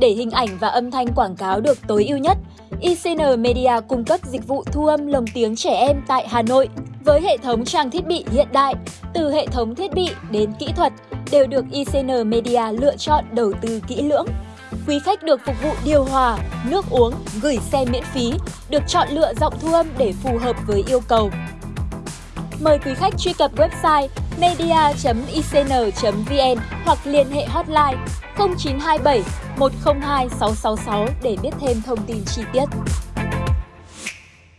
Để hình ảnh và âm thanh quảng cáo được tối ưu nhất, ICN Media cung cấp dịch vụ thu âm lồng tiếng trẻ em tại Hà Nội với hệ thống trang thiết bị hiện đại, từ hệ thống thiết bị đến kỹ thuật đều được ICN Media lựa chọn đầu tư kỹ lưỡng. Quý khách được phục vụ điều hòa, nước uống, gửi xe miễn phí, được chọn lựa giọng thu âm để phù hợp với yêu cầu. Mời quý khách truy cập website media.icn.vn hoặc liên hệ hotline 0927 102 666 để biết thêm thông tin chi tiết.